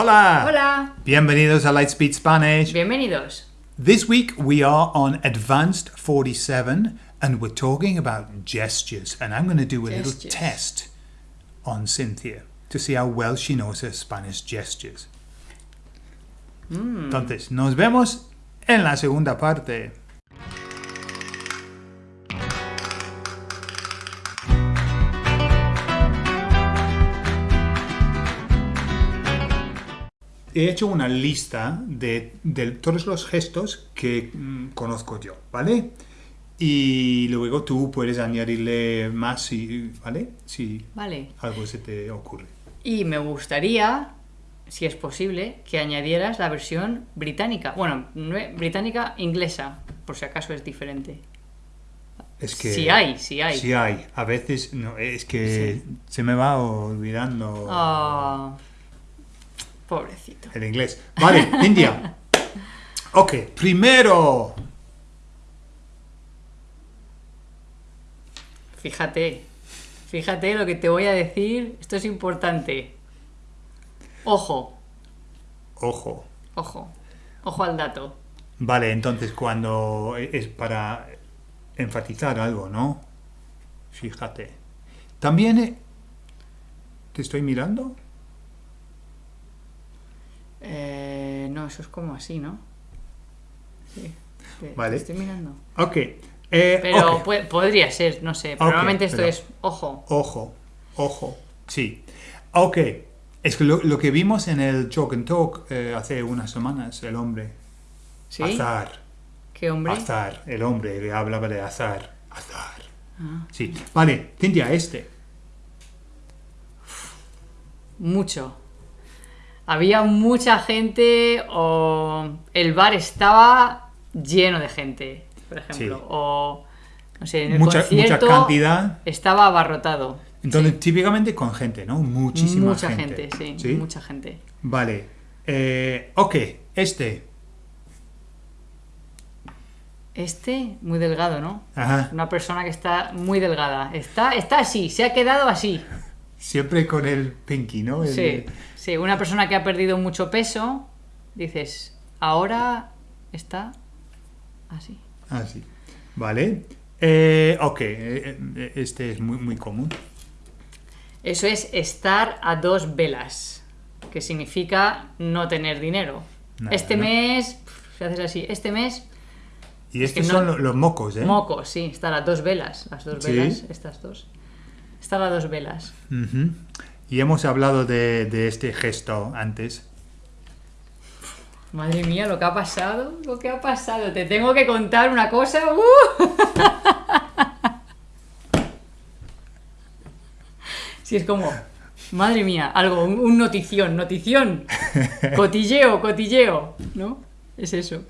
Hola! Hola. Bienvenidos a Lightspeed Spanish. Bienvenidos. This week we are on Advanced 47 and we're talking about gestures. And I'm going to do a little test on Cynthia to see how well she knows her Spanish gestures. Hmm. Entonces, nos vemos en la segunda parte. He hecho una lista de, de todos los gestos que mm, conozco yo, ¿vale? Y luego tú puedes añadirle más, si, ¿vale? Si Vale. algo se te ocurre. Y me gustaría, si es posible, que añadieras la versión británica. Bueno, británica inglesa, por si acaso es diferente. Es que... Si hay, si hay. Sí hay. A veces, no, es que se me va olvidando Ah, pobrecito. el inglés. Vale, India. Ok, primero. Fíjate, fíjate lo que te voy a decir. Esto es importante. Ojo, Ojo. ojo, ojo al dato. Vale, entonces cuando es para enfatizar algo, ¿no? Fíjate. También... eh, ¿Te estoy mirando? Eh, no, eso es como así, ¿no? Sí. te- te Vale. estoy mirando. Ok. eh, Pero podría ser, no sé. Pero Ok, normalmente esto pero- es ojo. Ojo, ojo, sí. Ok, es que lo, lo que vimos en el Talk and Talk eh, hace unas semanas, el hombre. ¿Sí? Azar, ¿Qué hombre? azar, el hombre que hablaba de azar, azar. Ah. Sí, vale, Cintia, este. Mucho. Había mucha gente o el bar estaba lleno de gente, por ejemplo. Sí. O, no sé, en el Mucha, mucha concierto cantidad. estaba abarrotado. Entonces, típicamente con gente, ¿no? Muchísima mucha gente, sí, mucha gente. Vale. Eh, ok, este. Este, muy delgado, ¿no? Ajá. Una persona que está muy delgada. Está, está así, se ha quedado así. Siempre con el pinky, ¿no? El- Sí, sí, una persona que ha perdido mucho peso, dices, ahora está así. Ah, sí. Vale. Eh, ok, eh, eh, este es muy, muy común. Eso es estar a dos velas, que significa no tener dinero. Nada, este ¿no? mes, si haces así, este mes, Y estos son lo- los mocos, ¿eh? mocos, sí, estar a dos velas, las dos Sí. velas, estas dos. Estar a dos velas. Y hemos hablado de, de este gesto antes. Madre mía, lo que ha pasado, lo que ha pasado. Te tengo que contar una cosa. ¡uh! Sí, es como, madre mía, algo, un, un notición, notición. Cotilleo, cotilleo, ¿no? Es eso.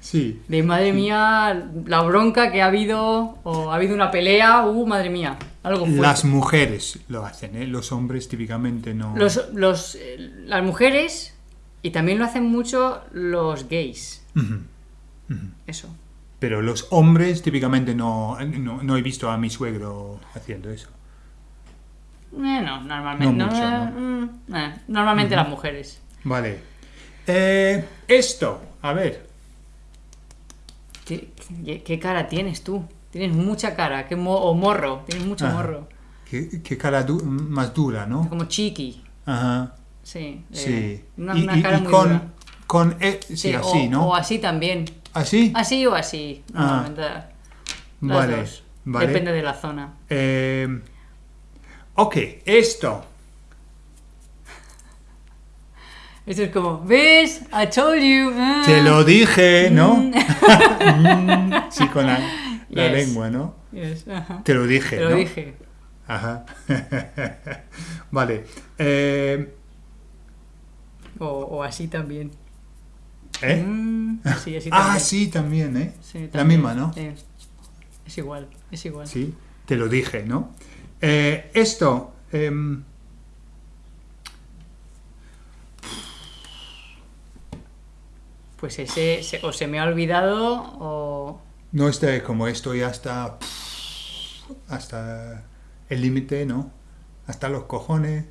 Sí. De madre mía, la bronca que ha habido, o ha habido una pelea, uh, madre mía, algo fuerte. Las mujeres lo hacen, ¿eh? Los hombres típicamente no. Los, los, eh, las mujeres, y también lo hacen mucho los gays. Eso. Pero los hombres típicamente no, no, no he visto a mi suegro haciendo eso. Eh, no, normalmente. No no, mucho, eh, mm, eh, normalmente las mujeres. Vale. Eh, esto, a ver. ¿Qué, qué- qué cara tienes tú? Tienes mucha cara, qué mo- o morro, tienes mucho Ajá. morro. Qué, qué cara du- más dura, ¿no? Como chiqui, Ajá. sí. eh, Sí. una, y, una y- cara y muy con, dura. con e- sí, Sí, así, o, ¿no? o así también. ¿Así? Así o así. Ah. las vale. dos. Vale. Depende de la zona. Eh, ok, esto. Esto es como, ¿ves? I told you. ah". Te lo dije, ¿no? Mm, sí, con la, la Yes. lengua, ¿no? Yes, ajá. Te lo dije, Te lo ¿no? dije. Ajá. vale. Eh, O, o así también. ¿eh? Mm, así, Ah, también. sí, también, ¿eh? Sí, La también. misma, ¿no? Sí. Es igual, es igual. Sí, te lo dije, ¿no? Eh, esto. Pues ese se- o se me ha olvidado o... no esté como estoy hasta. hasta el límite, ¿no? Hasta los cojones.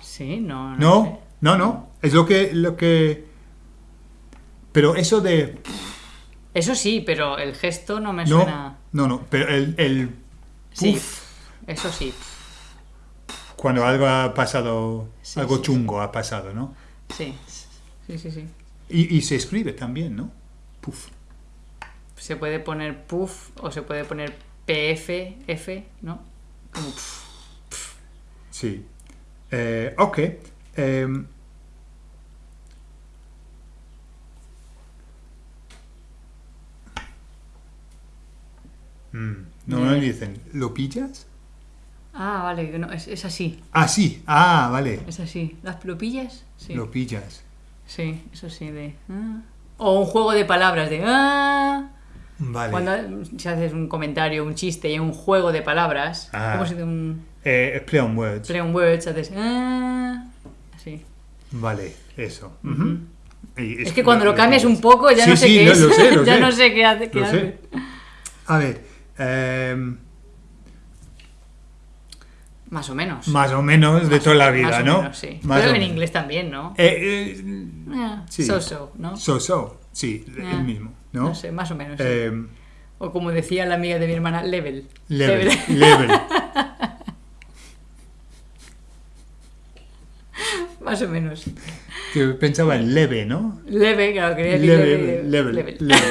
Sí, no. No. No, sé. no, no. Es lo que, lo que. Pero eso de. Eso sí, pero el gesto no me No, suena. no, no. Pero el, el Sí, eso sí. cuando algo ha pasado, Sí, algo sí, chungo ha pasado, ¿no? Sí, sí, sí, sí. Y, y se escribe también, ¿no? Puff. Se puede poner puff o se puede poner PF, F, ¿no? Como pf. Sí. Eh, ok. Em, mm, no Bien. dicen, ¿lo pillas? Ah, vale, no, es, es así, Ah, sí. Ah, vale. es así. ¿Las lo pillas? Sí. Lo pillas. Sí, eso sí, de... ah. O un juego de palabras de... ah. Vale. Cuando si haces un comentario, un chiste y un juego de palabras, Ah. como si de un Eh, play on words. play on words, haces... ah. Así. Vale, eso. Y Es que cuando lo cambias un poco ya Sí, no sé sí, qué es. lo sé, ya sé. no sé qué hace. qué Lo hace. sé. A ver. em, Más o menos. más o menos de toda la vida, Más o ¿no? menos, sí. Más Pero o en menos. inglés también, ¿no? Eh, eh, Ah, sí. So-so, ¿no? so, so. Sí, Ah. el mismo, ¿no? No sé, más o menos. sí. Em, O como decía la amiga de mi hermana, level. level. level. más o menos. Que pensaba en leve, ¿no? Leve, claro, quería decir Level, level, level. level.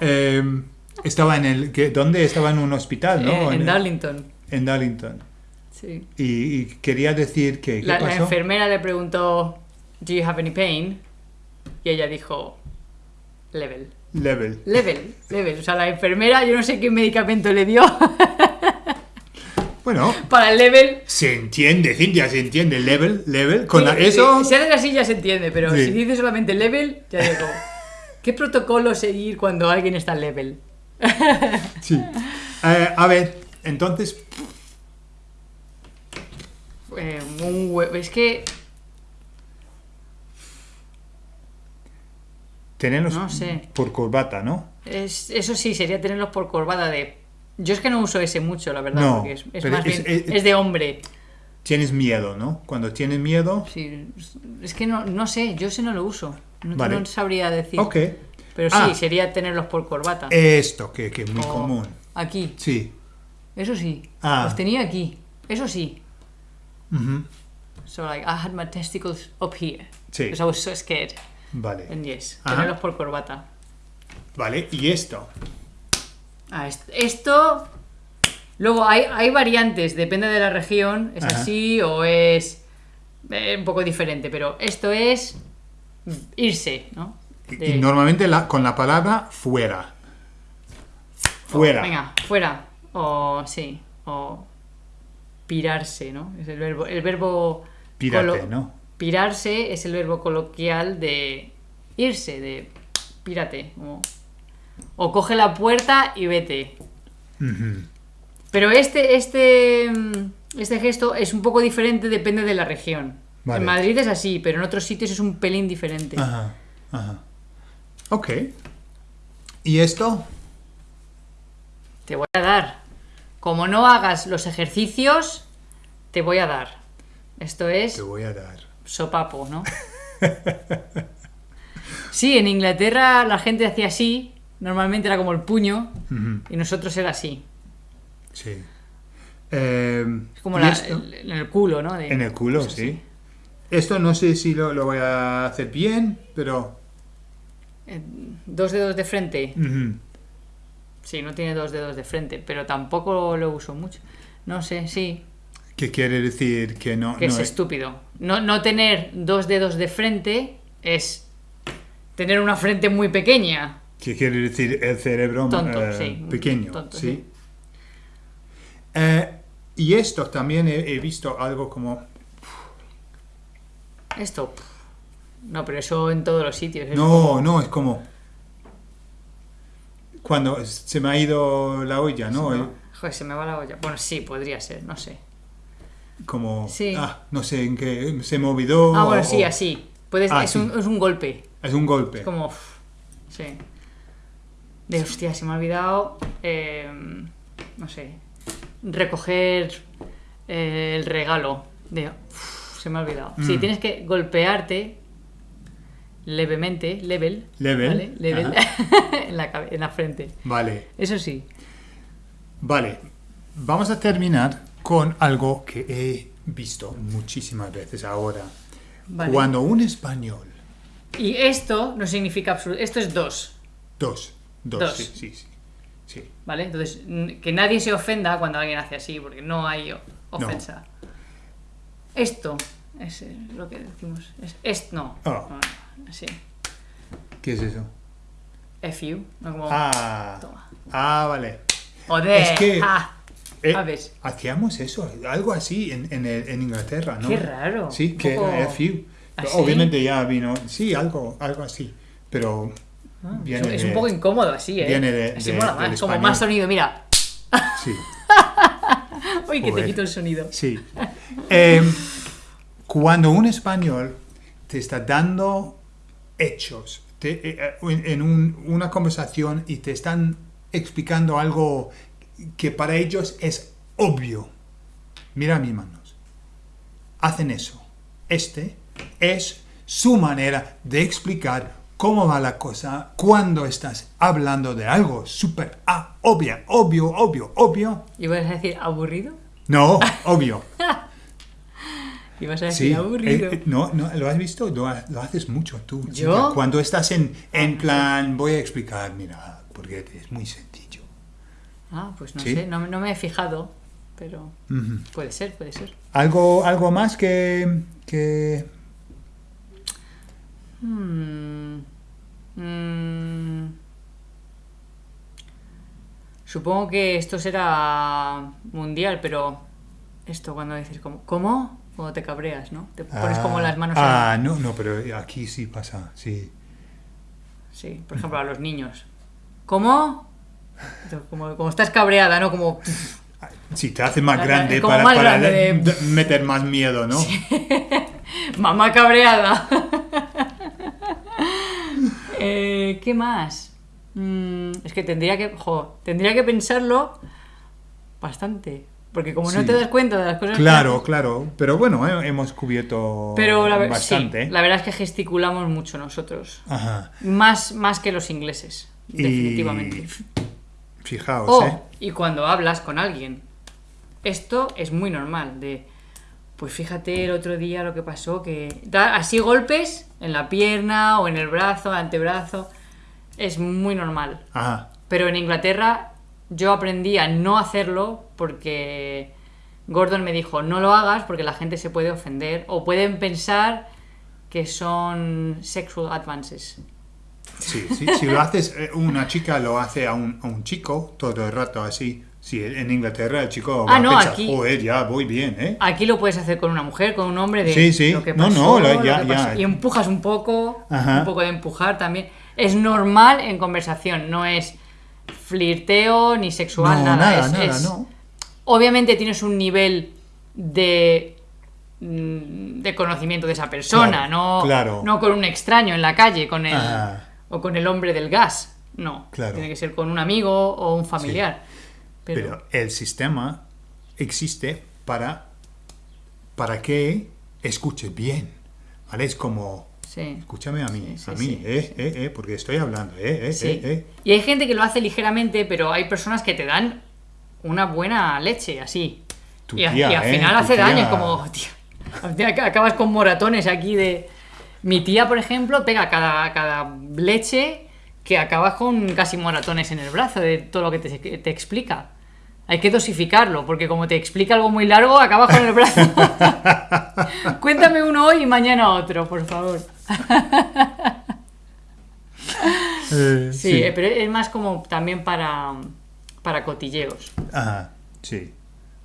Em, estaba en el... ¿Dónde? Estaba en un hospital, ¿no? Eh, en el- Darlington. en Darlington. Sí. Y, y quería decir que... ¿Qué La, enfermera le preguntó, ¿Do you have any pain? Y ella dijo, level. Level. Level, level. O sea, la enfermera, yo no sé qué medicamento le dio Bueno, para el level. se entiende, Cintia, se entiende. Level, level. Con Sí, la- eso... Si haces así ya se entiende, pero Sí. si dices solamente level, ya digo, ¿qué protocolo seguir cuando alguien está level? Sí. Eh, a ver, entonces... Eh, un es que, Tenerlos No sé. por corbata, ¿no? es, eso sí, sería tenerlos por corbata de... Yo es que no uso ese mucho, la verdad, No, porque es, más es- bien... es- Es de hombre. Tienes miedo, ¿no? Cuando tienes miedo... Sí, es que no, no sé, yo ese no lo uso. No, Vale. no sabría decir. Ok. Pero sí, Ah. sería tenerlos por corbata. Esto, que, que es muy O común. Aquí, Sí. eso sí. Ah. Los tenía aquí, eso sí. Ujú. So like I had my testicles up here. Sí. Because I was so scared. Vale. And yes, Ajá. tenerlos por corbata. Vale, y esto. Ah, est- esto. Luego hay, hay variantes, depende de la región, es Ajá. así o es eh, un poco diferente, pero esto es irse, ¿no? Y- De- Y normalmente la- con la palabra fuera. Fuera. Venga, fuera. O sí, o pirarse, ¿no? Es el verbo. El verbo Pírate, ¿no? Pirarse es el verbo coloquial de irse, de pírate. O, o coge la puerta y vete. Pero este, este, mm, este gesto es un poco diferente, depende de la región. Vale. En Madrid es así, pero en otros sitios es un pelín diferente. Ajá, ajá. Ok. ¿Y esto? Te voy a dar. Como no hagas los ejercicios, te voy a dar. Esto es Te voy a dar. sopapo, ¿no? Sí, en Inglaterra la gente hacía así, normalmente era como el puño, y nosotros era así. Sí. Eh, Es como ¿y la- esto? el- en el culo, ¿no? De- En el culo, así. sí. Esto no sé si lo, lo voy a hacer bien, pero... Eh, Dos dedos de frente. ujú. Sí, no tiene dos dedos de frente, pero tampoco lo uso mucho. No sé, sí, ¿Qué quiere decir que no... que no es estúpido. No, no tener dos dedos de frente es tener una frente muy pequeña. ¿Qué quiere decir el cerebro Tonto, eh, sí. pequeño? Tonto, sí. sí. Eh, y esto también he, he visto algo como... Esto. No, pero eso en todos los sitios. es No, como- no, es como... Cuando se me ha ido la olla, ¿no? Eh, Joder, se me va la olla. Bueno, sí, podría ser, no sé. Como... Sí. Ah, no sé en qué... Se me olvidó... Ah, bueno, o- sí, así. Puedes, Ah, es, sí. un, es un golpe. Es un golpe. Es como. uf, Sí. De hostia, se me ha olvidado. eh, no sé. Recoger eh, el regalo. De. uf, se me ha olvidado. Sí, Mm. tienes que golpearte levemente, level, Level, ¿vale? Level en, la, cabe- en la frente. Vale, Eso sí. vale. Vamos a terminar con algo que he visto muchísimas veces ahora. Vale. Cuando un español, Y esto no significa absoluto. Esto es dos, dos, dos, Dos. sí, sí, sí, sí. ¿vale? Entonces, que nadie se ofenda cuando alguien hace así, porque no hay ofensa. Esto es eh, lo que decimos. Es, es no. Oh. No, Así. ¿Qué es eso? F you, no como. Ah, Toma. ah, vale. Joder. es que- ah, Eh, hacíamos eso, algo así en, en, en Inglaterra, ¿no? Qué raro. Sí, que poco- era FU. Obviamente ya vino, sí, algo, algo así, pero Ah, es, viene un- es de- un poco incómodo así, ¿eh? viene de- así de- mola más. Como más sonido, mira. sí, Uy, que te quito el sonido. sí. Eh, cuando un español te está dando hechos te- eh, en en un- una conversación y te están explicando algo que para ellos es obvio, mira mis manos, hacen eso. Este es su manera de explicar cómo va la cosa cuando estás hablando de algo súper ah, obvio, obvio, obvio, obvio. ¿Y vas a decir aburrido? No, obvio. ¿Y vas a decir Sí, aburrido? eh, no, no, ¿lo has visto? Lo, ha- lo haces mucho tú. chica. ¿Yo? Cuando estás en, en plan, voy a explicar, mira, porque es muy sencillo. Ah, pues no ¿Sí? sé, no, no me he fijado, pero puede ser, puede ser. ¿Algo, algo más que, que... Hmm. Mm. Supongo que esto será mundial, pero esto cuando dices como, ¿cómo? Cuando te cabreas, ¿no? Te pones como Ah, las manos Ah, no, no, pero aquí sí pasa, sí. Sí, por ejemplo, a los niños. ¿Cómo? Como, como estás cabreada, ¿no? Como... Sí, te hace más grande como para, más para grande de- de- meter más miedo, ¿no? Mamá cabreada. Eh, ¿Qué más? Mm, es que tendría que, jo, tendría que pensarlo bastante. Porque como no te das cuenta de las cosas Claro, claro. Pero bueno, eh, hemos cubierto Pero la, ver- bastante. sí, la verdad es que gesticulamos mucho nosotros. Ajá. Más, más que los ingleses, Y- definitivamente. Fijaos, O, ¿eh? y cuando hablas con alguien. Esto es muy normal, de... Pues fíjate el otro día lo que pasó, que da así golpes en la pierna o en el brazo, antebrazo. Es muy normal. Ajá. Pero en Inglaterra yo aprendí a no hacerlo porque Gordon me dijo, no lo hagas porque la gente se puede ofender o pueden pensar que son sexual advances. Sí, sí, si lo haces, eh, una chica lo hace a un, a un chico todo el rato así. Sí, en Inglaterra el chico va Ah, no, a pensar, aquí- joder, ya voy bien, ¿eh? Aquí lo puedes hacer con una mujer, con un hombre de Sí, sí. lo que No, pasó, no, lo ya- que ya. pasó. y empujas un poco, Ajá. un poco de empujar también. Es normal en conversación, no es flirteo ni sexual, no, nada. nada, es- nada, es- no. Obviamente tienes un nivel de mm, de conocimiento de esa persona, Claro, no, claro. no con un extraño en la calle, con el o con el hombre del gas. No, Claro. tiene que ser con un amigo o un familiar. Pero, Pero el sistema existe para, para que escuches bien. ¿Vale? Es como, sí. escúchame a mí, Sí, a mí, eh, eh, eh, porque estoy hablando, eh, eh, eh, eh. Y hay gente que lo hace ligeramente, pero hay personas que te dan una buena leche, así. Tu y, tía, al ¿eh? final hace tía. daño, es como, ac- acabas con moratones aquí de... Mi tía, por ejemplo, pega cada, cada leche que acabas con casi moratones en el brazo de todo lo que te, te explica. Hay que dosificarlo, porque como te explica algo muy largo, acabas con el brazo. Cuéntame uno hoy y mañana otro, por favor. Eh, Sí, eh, pero es más como también para, para cotilleos. Ajá, sí.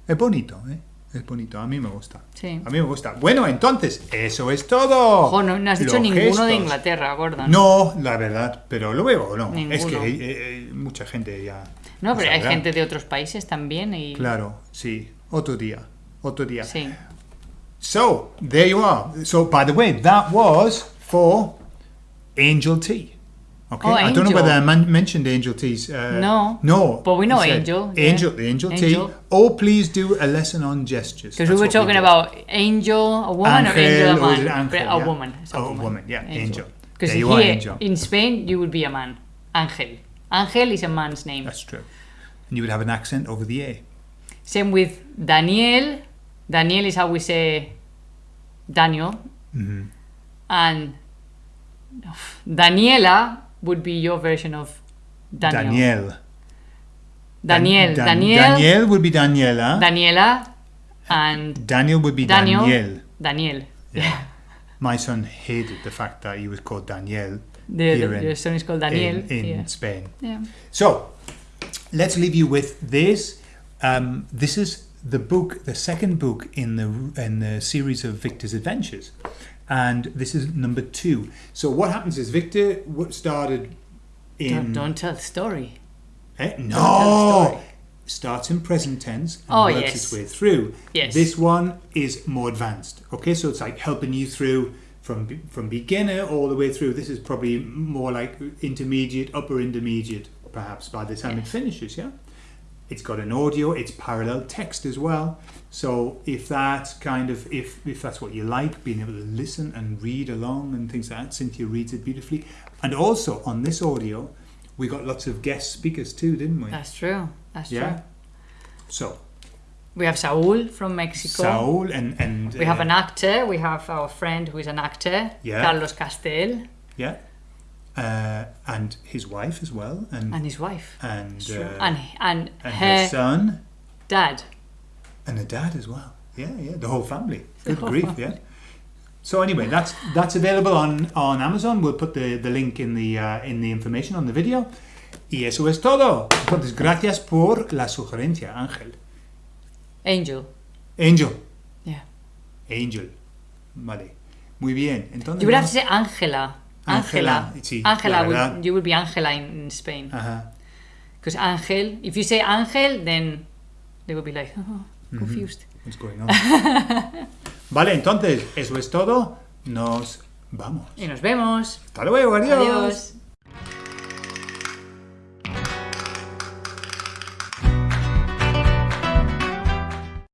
Es bonito, ¿eh? Es bonito, a mí me gusta. Sí. A mí me gusta. Bueno, entonces, eso es todo. Ojo, no, no has dicho Los ninguno gestos. de Inglaterra, Gordon. No, la verdad, pero luego no. Ninguno. Es que eh, eh, mucha gente ya. No, pero hay gente de otros países también y... Claro, sí. Otro día. Otro día. Sí. So, there you are. So, by the way, that was for Angel T. Okay. Oh, I don't know whether I man- mentioned angel T's. Uh, No. No. But we know said angel, yeah. Angel, the angel, Angel. tea. Oh, please do a lesson on gestures. Because we were talking did. about angel, a woman, or Angel, angel, a man? angel? But a Yeah. woman. it's Oh, a woman, yeah, angel. Because There you are, here angel. in Spain, you would be a man. Angel. Angel is a man's name. That's true. And you would have an accent over the A. Same with Daniel. Daniel is how we say Daniel. Mm-hmm. And Daniela would be your version of Daniel. Daniel. Daniel. Dan- Daniel. Daniel would be Daniela. Daniela. And Daniel would be Daniel. Daniel. Daniel. Yeah. My son hated the fact that he was called Daniel The, Here in- your son is called Daniel. in, in yeah. Spain. yeah. So, let's leave you with this. Um, this is the book, the second book in the in the series of Victor's adventures, and this is number two. So, what happens is Victor started in Don't, don't tell the story. Eh? no story. starts in present tense and Oh, works yes. its way through. Yes. This one is more advanced. Okay, so it's like helping you through from from beginner all the way through. This is probably more like intermediate, upper intermediate, perhaps by the time it finishes. Yeah. It's got an audio. It's parallel text as well. So if that kind of if if that's what you like, being able to listen and read along and things like that, Cynthia reads it beautifully. And also on this audio, we got lots of guest speakers too, didn't we? That's true. That's Yeah. true. So We have Saul from Mexico. Saul and and We have uh, an actor. We have our friend who is an actor, Yeah. Carlos Castel, yeah, uh, and his wife as well, and and his wife. and uh, and and, and her her son dad. and the dad as well. Yeah, yeah, the whole family. Good whole grief, family. yeah. So anyway, that's that's available on on Amazon. We'll put the, the link in the uh, in the information on the video. Y eso es todo. Entonces, gracias por la sugerencia, Ángel. Angel. Angel. Yeah. Angel. Vale. Muy bien. Entonces, You would have to say Ángela, Angela. sí, Angela. you would be Angela in, in Spain. Ajá. Because Angel, if you say Angel, then they would be like, oh, confused. What's going on? vale, entonces, eso es todo. Nos vamos. Y nos vemos. Hasta luego, adiós. Adiós.